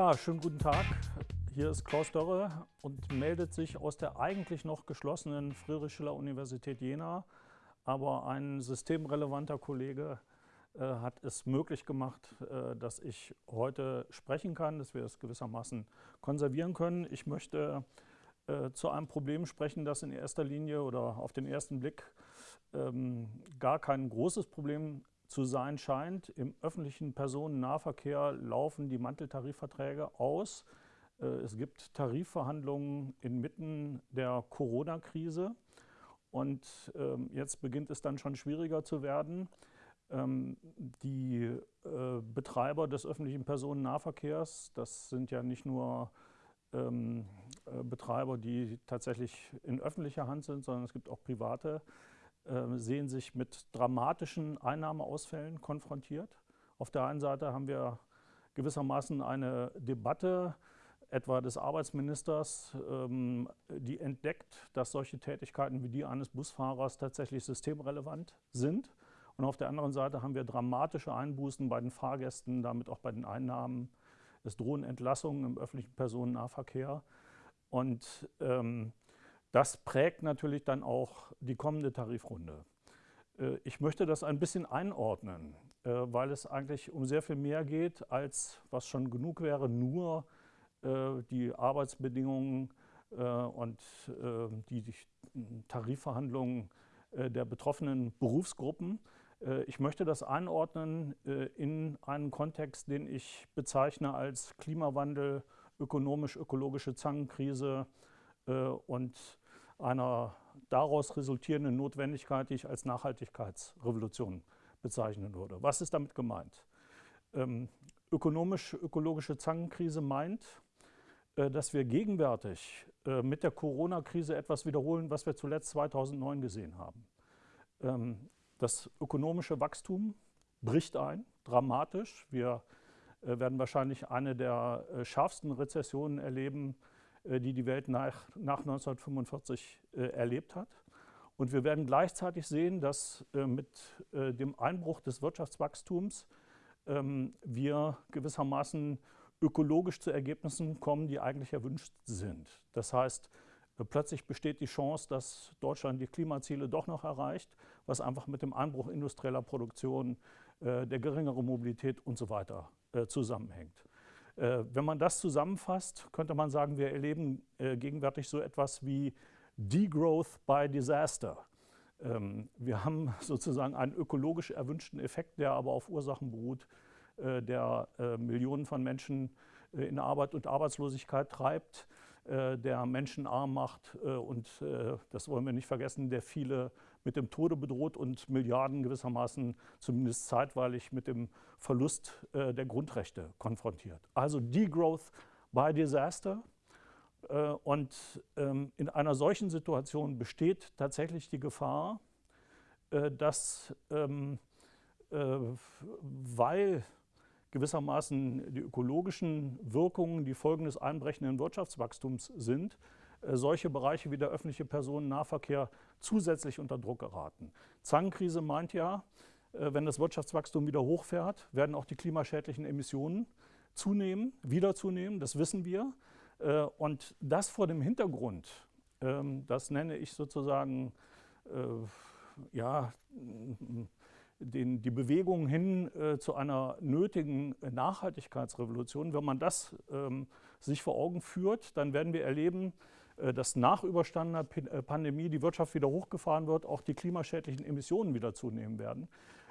Ja, schönen guten Tag. Hier ist Klaus Dörre und meldet sich aus der eigentlich noch geschlossenen Friedrich-Schiller-Universität Jena. Aber ein systemrelevanter Kollege äh, hat es möglich gemacht, äh, dass ich heute sprechen kann, dass wir es gewissermaßen konservieren können. Ich möchte äh, zu einem Problem sprechen, das in erster Linie oder auf den ersten Blick ähm, gar kein großes Problem zu sein scheint. Im öffentlichen Personennahverkehr laufen die Manteltarifverträge aus. Äh, es gibt Tarifverhandlungen inmitten der Corona-Krise. Und ähm, jetzt beginnt es dann schon schwieriger zu werden. Ähm, die äh, Betreiber des öffentlichen Personennahverkehrs, das sind ja nicht nur ähm, äh, Betreiber, die tatsächlich in öffentlicher Hand sind, sondern es gibt auch private, äh, sehen sich mit dramatischen Einnahmeausfällen konfrontiert. Auf der einen Seite haben wir gewissermaßen eine Debatte, etwa des Arbeitsministers, ähm, die entdeckt, dass solche Tätigkeiten wie die eines Busfahrers tatsächlich systemrelevant sind. Und auf der anderen Seite haben wir dramatische Einbußen bei den Fahrgästen, damit auch bei den Einnahmen. Es drohen Entlassungen im öffentlichen Personennahverkehr. Und ähm, das prägt natürlich dann auch die kommende Tarifrunde. Äh, ich möchte das ein bisschen einordnen, äh, weil es eigentlich um sehr viel mehr geht, als was schon genug wäre, nur äh, die Arbeitsbedingungen und die Tarifverhandlungen der betroffenen Berufsgruppen. Ich möchte das einordnen in einen Kontext, den ich bezeichne als Klimawandel, ökonomisch-ökologische Zangenkrise und einer daraus resultierenden Notwendigkeit, die ich als Nachhaltigkeitsrevolution bezeichnen würde. Was ist damit gemeint? Ähm, Ökonomisch-ökologische Zangenkrise meint, äh, dass wir gegenwärtig äh, mit der Corona-Krise etwas wiederholen, was wir zuletzt 2009 gesehen haben. Ähm, das ökonomische Wachstum bricht ein, dramatisch. Wir äh, werden wahrscheinlich eine der äh, schärfsten Rezessionen erleben, äh, die die Welt nach, nach 1945 äh, erlebt hat. Und wir werden gleichzeitig sehen, dass äh, mit dem Einbruch des Wirtschaftswachstums ähm, wir gewissermaßen ökologisch zu Ergebnissen kommen, die eigentlich erwünscht sind. Das heißt, plötzlich besteht die Chance, dass Deutschland die Klimaziele doch noch erreicht, was einfach mit dem Einbruch industrieller Produktion, der geringeren Mobilität und so weiter zusammenhängt. Äh, wenn man das zusammenfasst, könnte man sagen, wir erleben äh, gegenwärtig so etwas wie Degrowth by Disaster. Ähm, wir haben sozusagen einen ökologisch erwünschten Effekt, der aber auf Ursachen beruht, äh, der Millionen von Menschen in Arbeit und Arbeitslosigkeit treibt, der Menschen arm macht und, das wollen wir nicht vergessen, der viele mit dem Tode bedroht und Milliarden gewissermaßen zumindest zeitweilig mit dem Verlust äh, der Grundrechte konfrontiert. Also Degrowth by Disaster. Äh, und ähm, in einer solchen Situation besteht tatsächlich die Gefahr, äh, dass, ähm, äh, weil gewissermaßen die ökologischen Wirkungen die Folgen des einbrechenden Wirtschaftswachstums sind, äh, solche Bereiche wie der öffentliche Personennahverkehr zusätzlich unter Druck geraten. Zangenkrise meint ja, äh, wenn das Wirtschaftswachstum wieder hochfährt, werden auch die klimaschädlichen Emissionen zunehmen, wieder zunehmen, das wissen wir. Äh, und das vor dem Hintergrund, ähm, das nenne ich sozusagen, ja, den, die Bewegung hin äh, zu einer nötigen Nachhaltigkeitsrevolution, wenn man das ähm, sich vor Augen führt, dann werden wir erleben, äh, dass nach überstandener äh, Pandemie die Wirtschaft wieder hochgefahren wird, auch die klimaschädlichen Emissionen wieder zunehmen werden.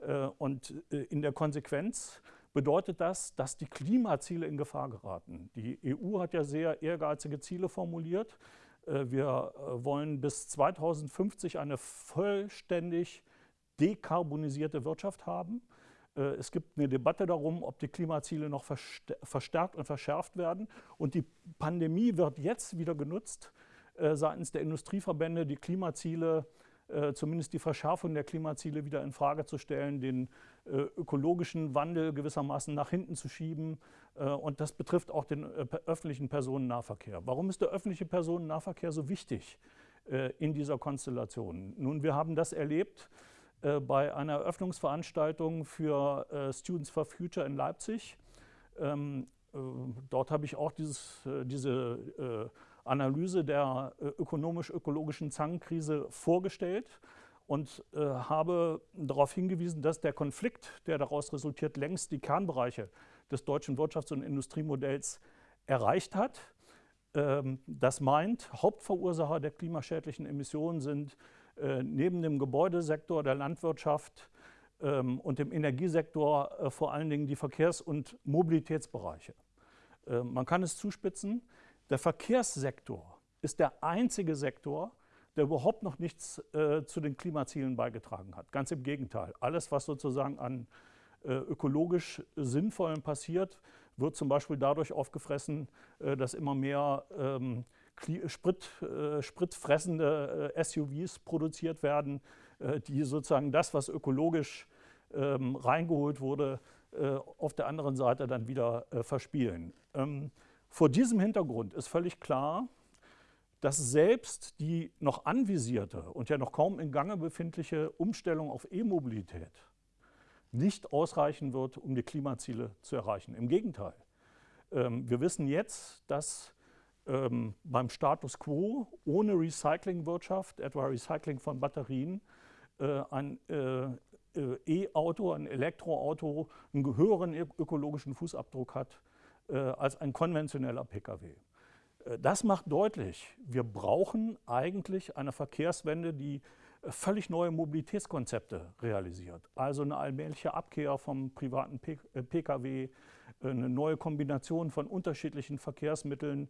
Äh, und in der Konsequenz bedeutet das, dass die Klimaziele in Gefahr geraten. Die EU hat ja sehr ehrgeizige Ziele formuliert. Wir wollen bis 2050 eine vollständig dekarbonisierte Wirtschaft haben. Äh, es gibt eine Debatte darum, ob die Klimaziele noch verstärkt und verschärft werden. Und die Pandemie wird jetzt wieder genutzt, äh, seitens der Industrieverbände die Klimaziele, äh, zumindest die Verschärfung der Klimaziele wieder in Frage zu stellen, den ökologischen Wandel gewissermaßen nach hinten zu schieben. Und das betrifft auch den öffentlichen Personennahverkehr. Warum ist der öffentliche Personennahverkehr so wichtig in dieser Konstellation? Nun, wir haben das erlebt, äh, bei einer Eröffnungsveranstaltung für äh, Students for Future in Leipzig. Ähm, dort habe ich auch dieses, diese Analyse der ökonomisch-ökologischen Zangenkrise vorgestellt und äh, habe darauf hingewiesen, dass der Konflikt, der daraus resultiert, längst die Kernbereiche des deutschen Wirtschafts- und Industriemodells erreicht hat. Ähm, das meint, Hauptverursacher der klimaschädlichen Emissionen sind äh, neben dem Gebäudesektor, der Landwirtschaft ähm, und dem Energiesektor äh, vor allen Dingen die Verkehrs- und Mobilitätsbereiche. Äh, man kann es zuspitzen, der Verkehrssektor ist der einzige Sektor, der überhaupt noch nichts äh, zu den Klimazielen beigetragen hat. Ganz im Gegenteil. Alles, was sozusagen an äh, ökologisch Sinnvollem passiert, wird zum Beispiel dadurch aufgefressen, äh, dass immer mehr ähm, Sprit, äh, spritfressende äh, SUVs produziert werden, äh, die sozusagen das, was ökologisch ähm, reingeholt wurde, auf der anderen Seite dann wieder verspielen. Ähm, vor diesem Hintergrund ist völlig klar, dass selbst die noch anvisierte und ja noch kaum in Gange befindliche Umstellung auf E-Mobilität nicht ausreichen wird, um die Klimaziele zu erreichen. Im Gegenteil. Ähm, wir wissen jetzt, dass ähm, beim Status quo ohne Recyclingwirtschaft, etwa Recycling von Batterien, äh, ein äh, äh, E-Auto, ein Elektroauto einen höheren ökologischen Fußabdruck hat äh, als ein konventioneller Pkw. Äh, das macht deutlich, wir brauchen eigentlich eine Verkehrswende, die äh, völlig neue Mobilitätskonzepte realisiert. Also eine allmähliche Abkehr vom privaten Pkw, eine neue Kombination von unterschiedlichen Verkehrsmitteln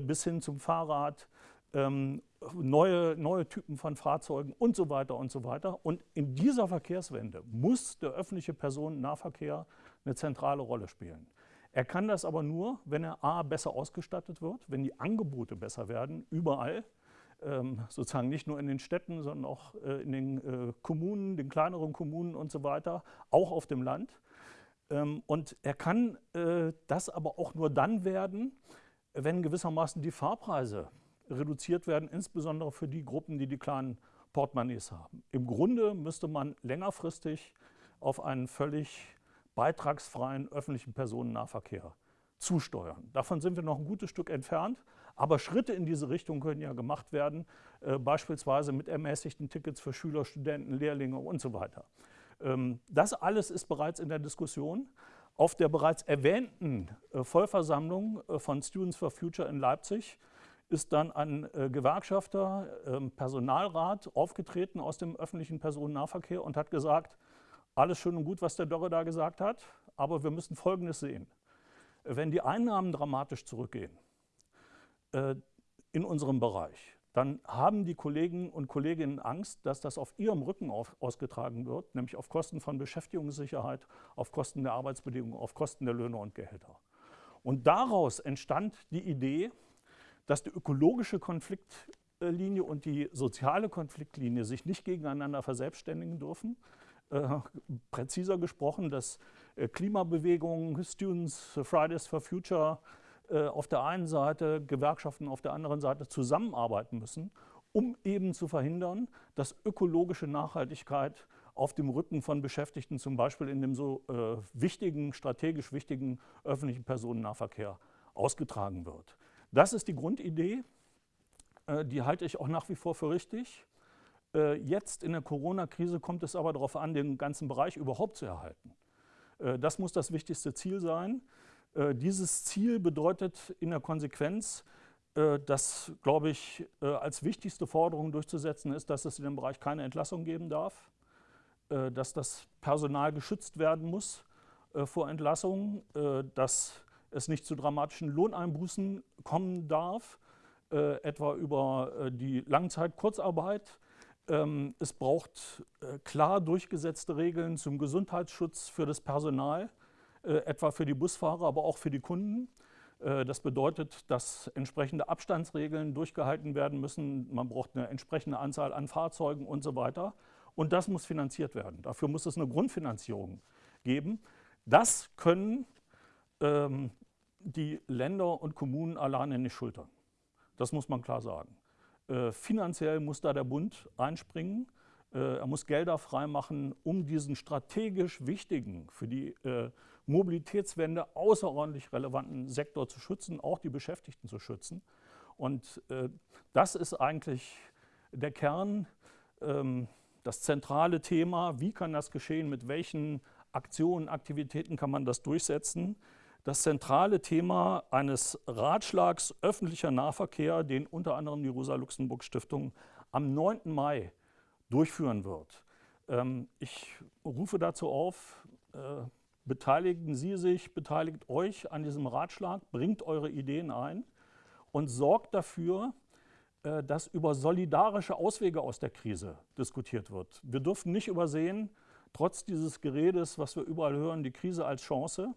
bis hin zum Fahrrad, ähm, neue, neue Typen von Fahrzeugen und so weiter und so weiter. Und in dieser Verkehrswende muss der öffentliche Personennahverkehr eine zentrale Rolle spielen. Er kann das aber nur, wenn er a. besser ausgestattet wird, wenn die Angebote besser werden, überall, ähm, sozusagen nicht nur in den Städten, sondern auch äh, in den äh, Kommunen, den kleineren Kommunen und so weiter, auch auf dem Land. Ähm, und er kann äh, das aber auch nur dann werden, wenn gewissermaßen die Fahrpreise reduziert werden, insbesondere für die Gruppen, die die kleinen Portemonnaies haben. Im Grunde müsste man längerfristig auf einen völlig beitragsfreien öffentlichen Personennahverkehr zusteuern. Davon sind wir noch ein gutes Stück entfernt, aber Schritte in diese Richtung können ja gemacht werden, äh, beispielsweise mit ermäßigten Tickets für Schüler, Studenten, Lehrlinge und so weiter. Ähm, das alles ist bereits in der Diskussion. Auf der bereits erwähnten äh, Vollversammlung äh, von Students for Future in Leipzig ist dann ein äh, Gewerkschafter, ähm, Personalrat aufgetreten aus dem öffentlichen Personennahverkehr und hat gesagt, alles schön und gut, was der Dörre da gesagt hat, aber wir müssen Folgendes sehen. Wenn die Einnahmen dramatisch zurückgehen in unserem Bereich, dann haben die Kollegen und Kolleginnen Angst, dass das auf ihrem Rücken auf, ausgetragen wird, nämlich auf Kosten von Beschäftigungssicherheit, auf Kosten der Arbeitsbedingungen, auf Kosten der Löhne und Gehälter. Und daraus entstand die Idee, dass die ökologische Konfliktlinie und die soziale Konfliktlinie sich nicht gegeneinander verselbstständigen dürfen, äh, präziser gesprochen, dass äh, Klimabewegungen, Students, Fridays for Future auf der einen Seite, Gewerkschaften auf der anderen Seite zusammenarbeiten müssen, um eben zu verhindern, dass ökologische Nachhaltigkeit auf dem Rücken von Beschäftigten, zum Beispiel in dem so äh, wichtigen, strategisch wichtigen öffentlichen Personennahverkehr ausgetragen wird. Das ist die Grundidee, äh, die halte ich auch nach wie vor für richtig. Äh, jetzt in der Corona-Krise kommt es aber darauf an, den ganzen Bereich überhaupt zu erhalten. Äh, das muss das wichtigste Ziel sein. Äh, dieses Ziel bedeutet in der Konsequenz, dass, glaube ich, als wichtigste Forderung durchzusetzen ist, dass es in dem Bereich keine Entlassung geben darf, dass das Personal geschützt werden muss vor Entlassung, dass es nicht zu dramatischen Lohneinbußen kommen darf, etwa über die Langzeit-Kurzarbeit, ähm, es braucht äh, klar durchgesetzte Regeln zum Gesundheitsschutz für das Personal, äh, etwa für die Busfahrer, aber auch für die Kunden. Äh, das bedeutet, dass entsprechende Abstandsregeln durchgehalten werden müssen. Man braucht eine entsprechende Anzahl an Fahrzeugen und so weiter. Und das muss finanziert werden. Dafür muss es eine Grundfinanzierung geben. Das können ähm, die Länder und Kommunen alleine nicht schultern. Das muss man klar sagen. Äh, finanziell muss da der Bund einspringen. Äh, er muss Gelder freimachen, um diesen strategisch wichtigen, für die äh, Mobilitätswende außerordentlich relevanten Sektor zu schützen, auch die Beschäftigten zu schützen. Und äh, das ist eigentlich der Kern, ähm, das zentrale Thema. Wie kann das geschehen? Mit welchen Aktionen, Aktivitäten kann man das durchsetzen? Das zentrale Thema eines Ratschlags öffentlicher Nahverkehr, den unter anderem die Rosa-Luxemburg-Stiftung am 9. Mai durchführen wird. Ähm, ich rufe dazu auf, äh, beteiligen Sie sich, beteiligt euch an diesem Ratschlag, bringt eure Ideen ein und sorgt dafür, äh, dass über solidarische Auswege aus der Krise diskutiert wird. Wir dürfen nicht übersehen, trotz dieses Geredes, was wir überall hören, die Krise als Chance,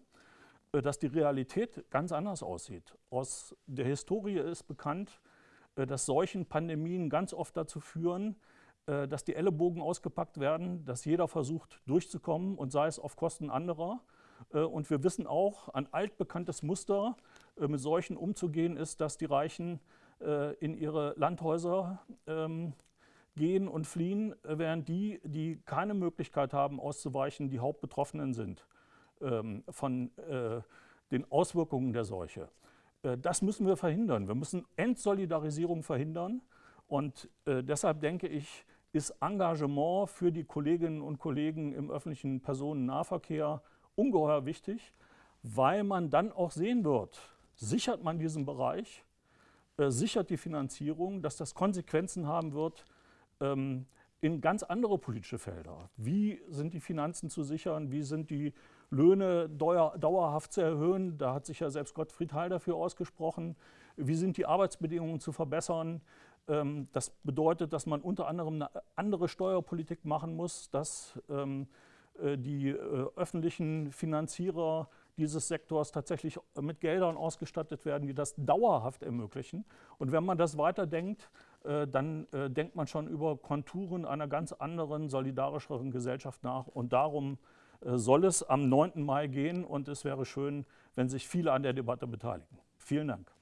äh, dass die Realität ganz anders aussieht. Aus der Historie ist bekannt, äh, dass solchen Pandemien ganz oft dazu führen, dass die Ellenbogen ausgepackt werden, dass jeder versucht durchzukommen und sei es auf Kosten anderer. Und wir wissen auch, ein altbekanntes Muster, mit solchen umzugehen, ist, dass die Reichen äh, in ihre Landhäuser ähm, gehen und fliehen, während die, die keine Möglichkeit haben auszuweichen, die Hauptbetroffenen sind ähm, von äh, den Auswirkungen der Seuche. Äh, das müssen wir verhindern. Wir müssen Entsolidarisierung verhindern. Und deshalb denke ich, ist Engagement für die Kolleginnen und Kollegen im öffentlichen Personennahverkehr ungeheuer wichtig, weil man dann auch sehen wird, sichert man diesen Bereich, äh, sichert die Finanzierung, dass das Konsequenzen haben wird ähm, in ganz andere politische Felder. Wie sind die Finanzen zu sichern? Wie sind die Löhne dauerhaft zu erhöhen? Da hat sich ja selbst Gottfried Heil dafür ausgesprochen. Wie sind die Arbeitsbedingungen zu verbessern? Ähm, das bedeutet, dass man unter anderem eine andere Steuerpolitik machen muss, dass ähm, äh, die äh, öffentlichen Finanzierer dieses Sektors tatsächlich mit Geldern ausgestattet werden, die das dauerhaft ermöglichen. Und wenn man das weiterdenkt, äh, dann äh, denkt man schon über Konturen einer ganz anderen, solidarischeren Gesellschaft nach. Und darum äh, soll es am 9. Mai gehen und es wäre schön, wenn sich viele an der Debatte beteiligen. Vielen Dank.